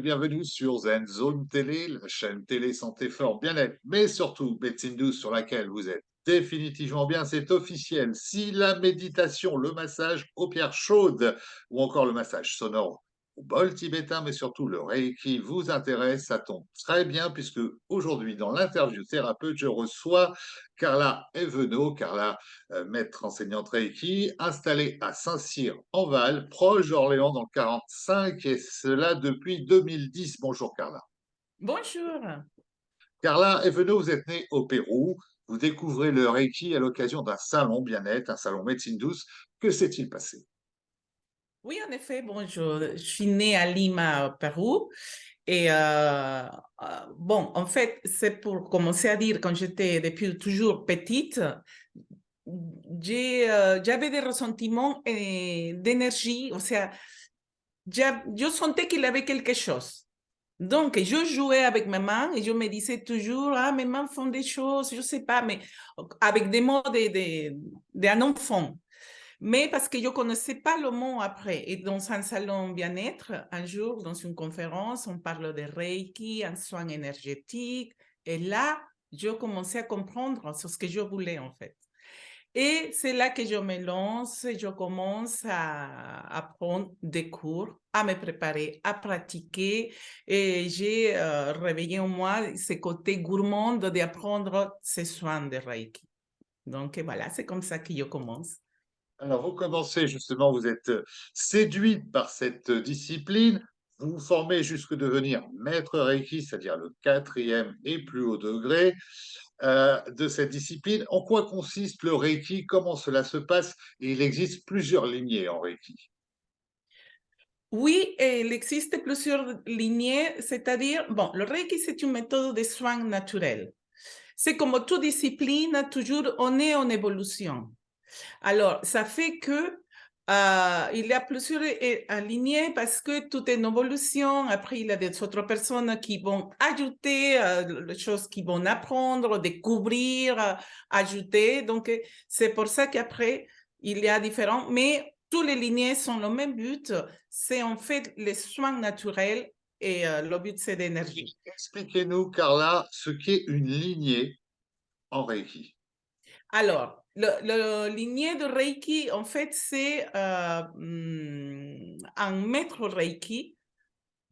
Bienvenue sur Zen Zone Télé, la chaîne télé santé fort bien-être, mais surtout médecine douce sur laquelle vous êtes définitivement bien, c'est officiel. Si la méditation, le massage aux pierres chaudes ou encore le massage sonore au bol tibétain, mais surtout le Reiki vous intéresse, ça tombe très bien puisque aujourd'hui dans l'interview thérapeute, je reçois Carla Evenot, Carla, euh, maître enseignante Reiki, installée à Saint-Cyr en Val, proche d'Orléans dans le 45 et cela depuis 2010. Bonjour Carla. Bonjour. Carla Evenot, vous êtes née au Pérou, vous découvrez le Reiki à l'occasion d'un salon bien-être, un salon médecine douce. Que s'est-il passé? Oui, en effet, bon, je, suis née à Lima, au Pérou. Et euh, euh, bon, en fait, c'est pour commencer à dire, quand j'étais depuis toujours petite, euh, j'avais des ressentiments d'énergie, sea, je sentais qu'il avait quelque chose. Donc, je jouais avec mes mains et je me disais toujours, ah, mes mains font des choses, je ne sais pas, mais avec des mots d'un de, de, enfant mais parce que je ne connaissais pas le mot après. Et dans un salon bien-être, un jour, dans une conférence, on parle de Reiki, un soin énergétique. Et là, je commençais à comprendre ce que je voulais en fait. Et c'est là que je me lance, je commence à, prendre des cours, à me préparer, à pratiquer. Et j'ai euh, réveillé en moi ce côté gourmand d'apprendre ces soins de Reiki. Donc voilà, c'est comme ça que je commence. Alors, vous commencez justement, vous êtes euh, séduite par cette euh, discipline, vous vous formez jusqu'à devenir maître Reiki, c'est-à-dire le quatrième et plus haut degré euh, de cette discipline. En quoi consiste le Reiki? Comment cela se passe? Il existe plusieurs lignées en Reiki. Oui, il existe plusieurs lignées, c'est-à-dire, bon, le Reiki, c'est une méthode de soins naturel. C'est comme toute discipline, toujours on est en évolution. Alors, ça fait que euh, il y a plusieurs alignés parce que tout est une évolution. Après, il y a des autres personnes qui vont ajouter euh, les choses qu'ils vont apprendre, découvrir, euh, ajouter. Donc, c'est pour ça qu'après, il y a différents, mais tous les lignées sont le même but. C'est en fait les soins naturels et le but, c'est d'énergie. Expliquez-nous, Carla, ce qu'est une lignée en Reiki. Alors, le, lignée de Reiki, en fait, c'est euh, hmm, un maître Reiki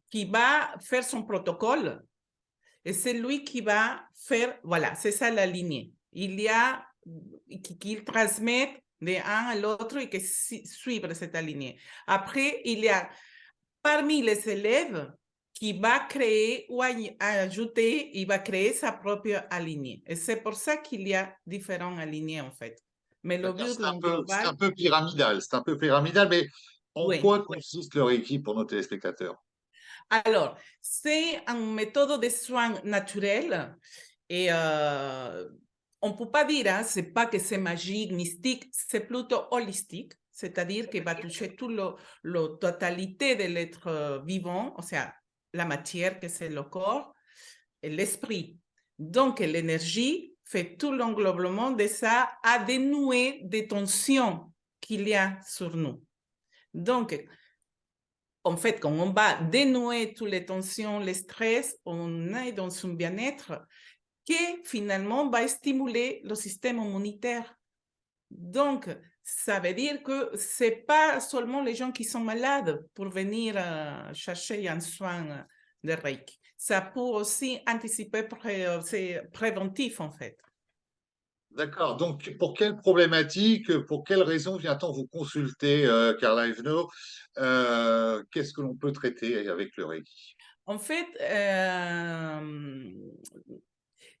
qui va faire son protocole et c'est lui qui va faire, voilà, c'est ça la lignée. Il y a, qu'il transmet de un à l'autre et que suivre cette lignée. Après, il y a parmi les élèves qui va créer ou ajouter, il va créer sa propre alignée. Et c'est pour ça qu'il y a différents alignés, en fait. Mais le C'est un, peu pyramidal, c'est un peu pyramidal, mais en quoi consiste le Reiki pour nos téléspectateurs? Alors, c'est une méthode de soins naturels et euh, on ne peut pas dire, hein, c'est pas que c'est magique, mystique, c'est plutôt holistique, c'est-à-dire qu'il va toucher toute la totalité de l'être vivant, o sea, la matière que c'est le corps et l'esprit. Donc, l'énergie fait tout l'englobement de ça à dénouer des tensions qu'il y a sur nous. Donc, en fait, quand on va dénouer toutes les tensions, les stress, on est dans un bien-être qui finalement va stimuler le système immunitaire. Donc, ça veut dire que ce n'est pas seulement les gens qui sont malades pour venir euh, chercher un soin de Reiki. Ça peut aussi anticiper, euh, c'est préventif en fait. D'accord. Donc, pour quelle problématique, pour quelle raison vient-on vous consulter, euh, Carla Evno Qu'est-ce que l'on peut traiter avec le Reiki? En fait,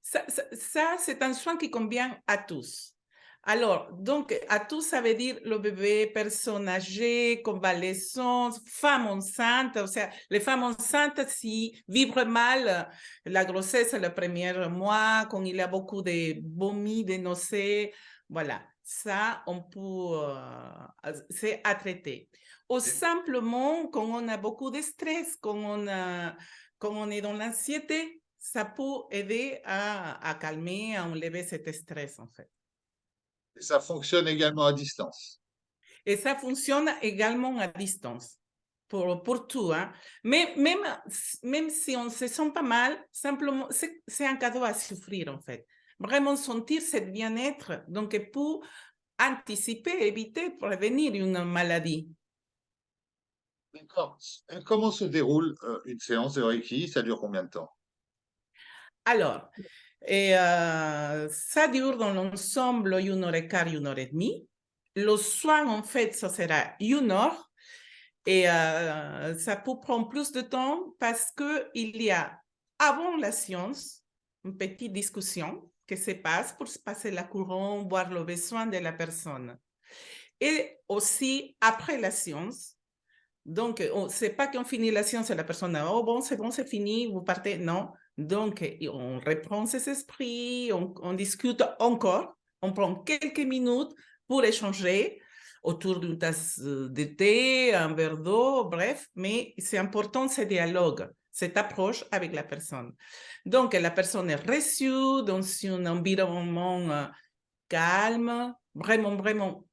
ça c'est un soin qui convient à tous. Alors, donc, à tout, ça veut dire le bébé, personne âgée, convalescente, femme enceinte. O sea, les femmes enceintes, si vivent mal la grossesse le premier mois, quand il y a beaucoup de vomi, de nausées, voilà, ça, on peut, euh, c'est à traiter. Ou simplement, quand on a beaucoup de stress, quand on, quand on est dans l'anxiété, ça peut aider à, à calmer, à enlever cet stress, en fait. Et ça fonctionne également à distance. Et ça fonctionne également à distance. pour, pour tout. Hein. Mais même, même si on se sent pas mal, simplement, c'est un cadeau à souffrir en fait. Vraiment sentir ce bien-être, donc pour anticiper, éviter, prévenir une maladie. D'accord. Comment se déroule euh, une séance de Reiki Ça dure combien de temps? Alors, et, euh, ça dure dans l'ensemble une heure et quart, une heure et demie. Le soin, en fait, ça sera une heure. Et euh, ça peut prendre plus de temps parce qu'il y a, avant la science, une petite discussion qui se passe pour se passer la couronne, voir le besoin de la personne. Et aussi, après la science, donc, c'est pas qu'on finit la science et la personne, oh bon, c'est bon, c'est fini, vous partez. Non. Donc, on reprend ses esprits, on, discute encore, on prend quelques minutes pour échanger autour d'une tasse de thé, un verre d'eau, bref, mais c'est important ce dialogue, cette approche avec la personne. Donc, la personne est reçue dans un environnement euh, calme, vraiment, vraiment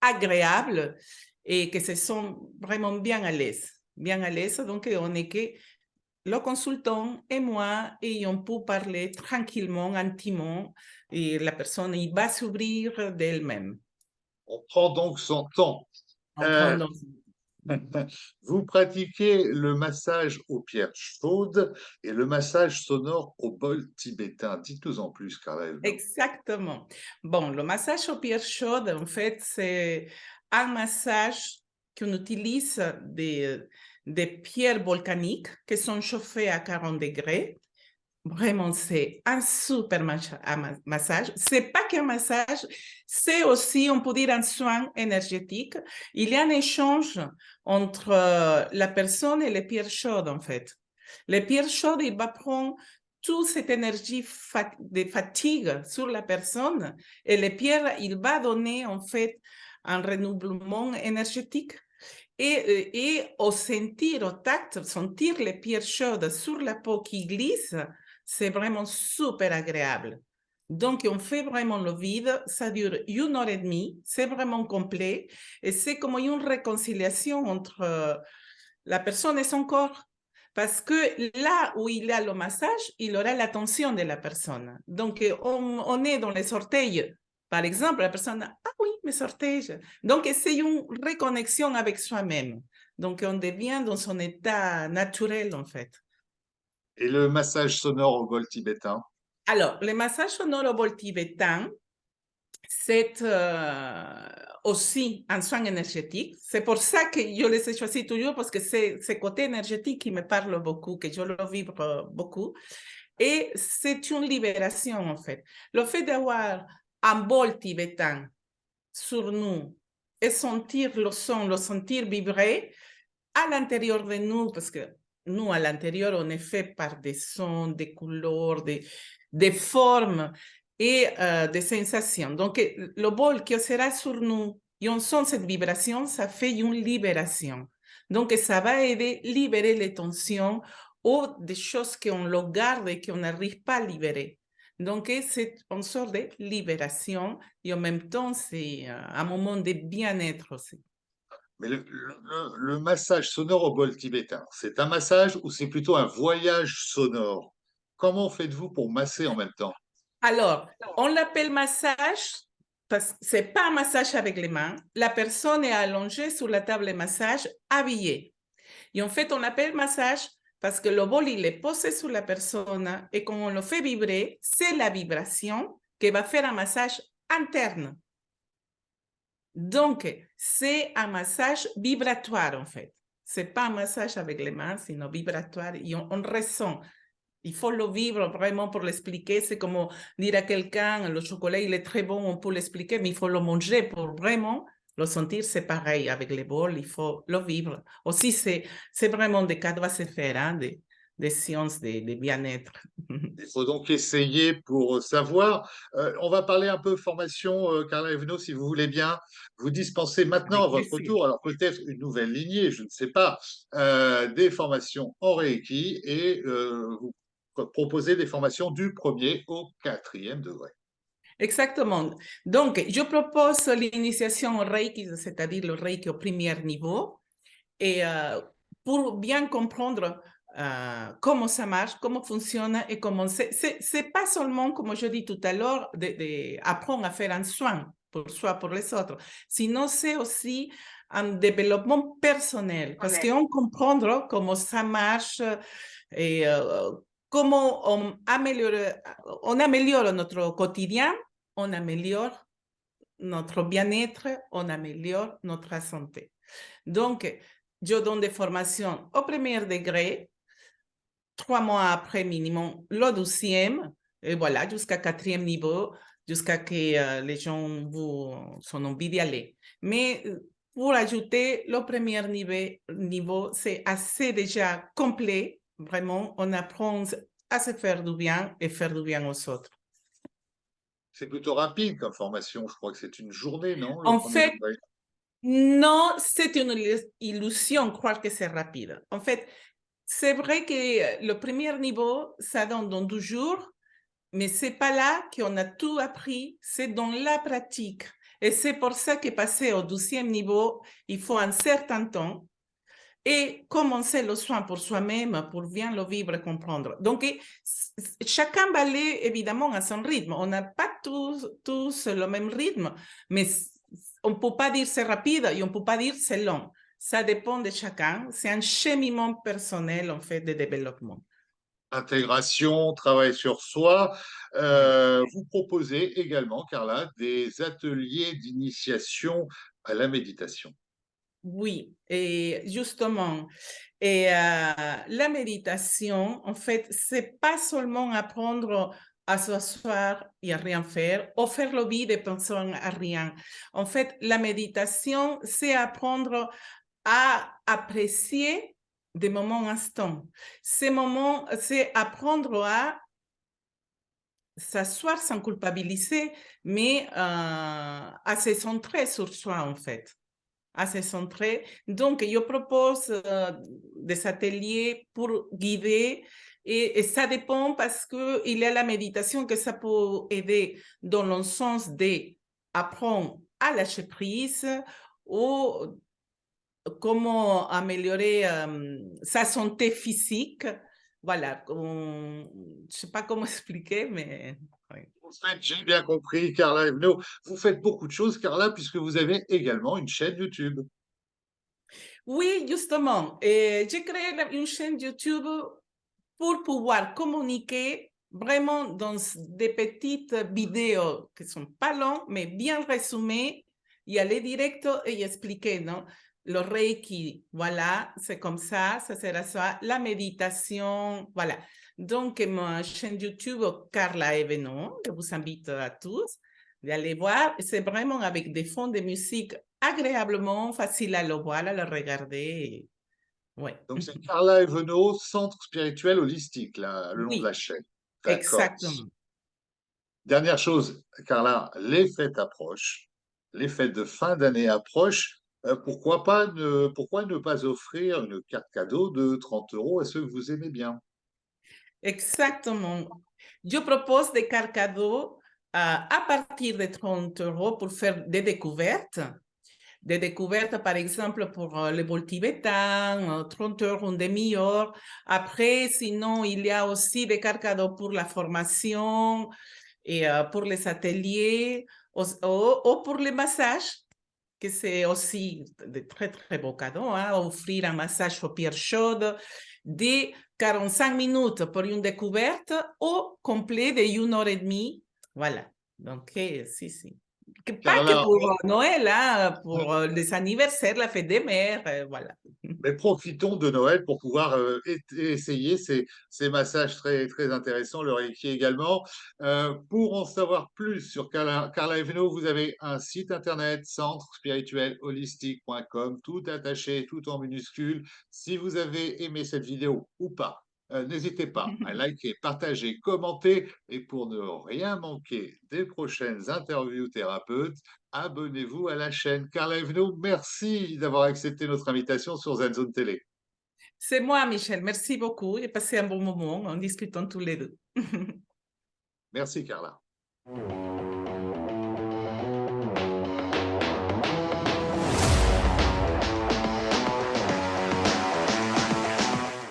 agréable et que se sent vraiment bien à l'aise. Bien à l'aise, donc on est que le consultant et moi, et on peut parler tranquillement, intimement, et la personne il va s'ouvrir d'elle-même. On prend donc son temps. Euh, vous pratiquez le massage aux pierres chaudes et le massage sonore au bol tibétain. Dites-nous en plus, Karel. Exactement. Bon, le massage aux pierres chaudes, en fait, c'est un massage qu'on utilise des, des pierres volcaniques qui sont chauffées à 40 degrés. Vraiment, c'est un super massage. C'est pas qu'un massage, c'est aussi, on peut dire, un soin énergétique. Il y a un échange entre euh, la personne et les pierres chaudes, en fait. Les pierres chaudes, il va prendre toute cette énergie de fatigue sur la personne et les pierres, il va donner, en fait, un renouvellement énergétique et, euh, et au sentir, au tact, sentir les pierres chaudes sur la peau qui glisse, c'est vraiment super agréable. Donc, on fait vraiment le vide, ça dure une heure et demie, c'est vraiment complet et c'est comme une réconciliation entre euh, la personne et son corps. Parce que là où il a le massage, il aura l'attention de la personne. Donc, on, on est dans les orteils par exemple, la personne, ah oui, mes orteils. Donc, c'est une reconnexion avec soi-même. Donc, on devient dans son état naturel, en fait. Et le massage sonore au bol tibétain? Alors, le massage sonore au bol tibétain, c'est euh, aussi un soin énergétique. C'est pour ça que je les ai choisis toujours, parce que c'est ce côté énergétique qui me parle beaucoup, que je le vibre beaucoup. Et c'est une libération, en fait. Le fait d'avoir tibétain sur nous et sentir le son, le sentir vibrer à l'intérieur de nous, parce que nous, à l'intérieur, on est fait par des sons, des couleurs, des, formes et euh, des sensations. Donc, le bol qui sera sur nous et on sent cette vibration, ça fait une libération. Donc, ça va aider à libérer les tensions ou des choses qu'on garde et qu'on n'arrive pas à libérer. Donc, c'est une sorte de libération et en même temps, c'est euh, un moment de bien-être aussi. Mais le, massage sonore au bol tibétain, c'est un massage ou c'est plutôt un voyage sonore? Comment faites-vous pour masser en même temps? Alors, on l'appelle massage parce que ce n'est pas un massage avec les mains. La personne est allongée sur la table de massage, habillée. Et en fait, on l'appelle massage parce que le bol, il est posé sur la personne et quand on le fait vibrer, c'est la vibration qui va faire un massage interne. Donc, c'est un massage vibratoire, en fait. Ce n'est pas un massage avec les mains, sinon vibratoire. Et on, on ressent. Il faut le vivre vraiment pour l'expliquer. C'est comme dire à quelqu'un, le chocolat, il est très bon, on peut l'expliquer, mais il faut le manger pour vraiment le sentir, c'est pareil avec les bols, il faut le vivre. Aussi, c'est vraiment des cadeaux à se faire, hein, des, des sciences de, bien-être. Il faut donc essayer pour savoir. Euh, on va parler un peu formation, euh, Carla Evno, si vous voulez bien. Vous dispensez maintenant à votre tour, alors peut-être une nouvelle lignée, je ne sais pas, euh, des formations en Reiki et vous proposez des formations du premier au quatrième degré. Exactement. Donc, je propose l'initiation au Reiki, c'est-à-dire le Reiki au premier niveau. Et euh, pour bien comprendre euh, comment ça marche, comment fonctionne et comment c'est. C'est pas seulement, comme je dis tout à l'heure, d'apprendre à faire un soin pour soi, pour les autres, sinon c'est aussi un développement personnel, parce qu'on comprend comment ça marche et euh, comment on améliore, on améliore notre quotidien, on améliore notre bien-être, on améliore notre santé. Donc, je donne des formations au premier degré, trois mois après minimum le douzième, et voilà, jusqu'à quatrième niveau, jusqu'à que euh, les gens vous sont envie d'y aller. Mais euh, pour ajouter le premier niveau, niveau c'est assez déjà complet. Vraiment, on apprend à se faire du bien et faire du bien aux autres. C'est plutôt rapide comme formation. Je crois que c'est une journée, non En fait, non, c'est une illusion croire que c'est rapide. En fait, c'est vrai que le premier niveau, ça donne dans 12 jours, mais c'est pas là qu'on a tout appris, c'est dans la pratique. Et c'est pour ça que passer au 12e niveau, il faut un certain temps et commencer le soin pour soi-même, pour bien le vivre et comprendre. Donc, chacun va aller évidemment à son rythme. On n'a pas tous, tous le même rythme, mais on ne peut pas dire c'est rapide et on ne peut pas dire c'est long. Ça dépend de chacun. C'est un cheminement personnel, en fait, de développement. Intégration, travail sur soi. Euh, vous proposez également, Carla, des ateliers d'initiation à la méditation. Oui, et justement, et, euh, la méditation, en fait, c'est pas seulement apprendre à s'asseoir et à rien faire, ou faire le vide et penser à rien. En fait, la méditation, c'est apprendre à apprécier des moments instants. Ces moments, c'est apprendre à s'asseoir sans culpabiliser, mais euh, à se centrer sur soi, en fait à se centrer. Donc, je propose euh, des ateliers pour guider et, ça dépend parce qu'il y a la méditation que ça peut aider dans le sens d'apprendre à lâcher prise ou comment améliorer euh, sa santé physique. Voilà, je ne sais pas comment expliquer, mais j'ai bien compris, Carla Evno. Vous faites beaucoup de choses, Carla, puisque vous avez également une chaîne YouTube. Oui, justement. J'ai créé une chaîne YouTube pour pouvoir communiquer vraiment dans des petites vidéos qui sont pas longues, mais bien résumées, y aller direct et expliquer, non? Le Reiki, voilà, c'est comme ça, ça sera ça. La méditation, voilà. Donc, ma chaîne YouTube, Carla Evenon, je vous invite à tous d'aller voir. C'est vraiment avec des fonds de musique agréablement faciles à le voir, à le regarder. Ouais. Donc, c'est Carla Evenon, Centre spirituel holistique, là, le nom de la chaîne. Exactement. Dernière chose, Carla, les fêtes approchent, les fêtes de fin d'année approchent. Euh, pourquoi, pas ne, pourquoi ne pas offrir une carte cadeau de 30 euros à ceux que vous aimez bien? Exactement. Je propose des cartes cadeaux à partir de 30 euros pour faire des découvertes. Des découvertes, par exemple, pour euh, le vol tibétain, 30 euros, une demi-heure. Après, sinon, il y a aussi des cartes cadeaux pour la formation et euh, pour les ateliers ou, pour les massages, que c'est aussi de très, très beaux cadeaux. Hein, offrir un massage aux pierres chaudes, de 45 minutes pour une découverte ou complet de une heure et demie. Voilà. Donc, si, si. Pas que pour Noël, hein, pour euh, les anniversaires, la fête des mères, euh, voilà. Mais profitons de Noël pour pouvoir euh, essayer ces, ces, massages très, très intéressants, le Reiki également. pour en savoir plus sur Carla, Carla Eveno, vous avez un site internet, centre spirituel holistique.com, tout attaché, tout en minuscule. Si vous avez aimé cette vidéo ou pas, euh, n'hésitez pas à liker, partager, commenter et pour ne rien manquer des prochaines interviews thérapeutes, abonnez-vous à la chaîne. Carla Eveno, merci d'avoir accepté notre invitation sur ZenZone Télé. C'est moi, Michel. Merci beaucoup. J'ai passé un bon moment en discutant tous les deux. merci, Carla.